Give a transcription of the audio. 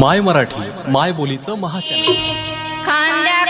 माय मराठी माय बोलीचं महाचॅनल. खांद्या